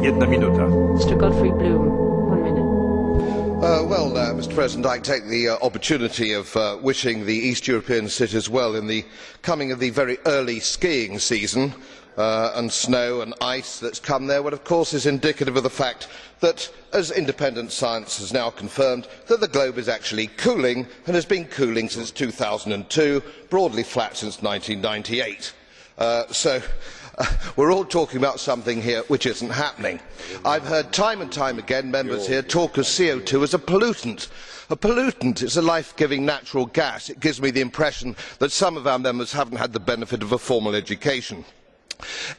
Jedna minuta. Mr. Godfrey Bloom, one minute. Uh, well, uh, Mr. President, I take the uh, opportunity of uh, wishing the East European cities well in the coming of the very early skiing season. Uh, and snow and ice that has come there, what of course is indicative of the fact that, as independent science has now confirmed, that the globe is actually cooling and has been cooling since two thousand and two, broadly flat since. one thousand nine hundred and ninety eight so we are all talking about something here which is not happening. i have heard time and time again members here talk of co two as a pollutant. a pollutant is a life giving natural gas. it gives me the impression that some of our members have not had the benefit of a formal education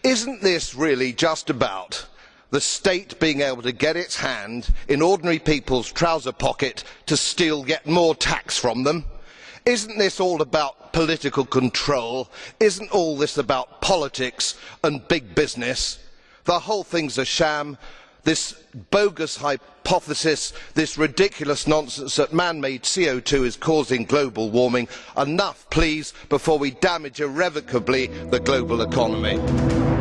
is this really just about the state being able to get its hand in ordinary people's trouser pocket to steal yet more tax from them? Is not this all about political control? is not all this about politics and big business? the whole thing is a sham this bogus hypothesis this ridiculous nonsense that man made co two is causing global warming enough please before we damage irrevocably the global economy.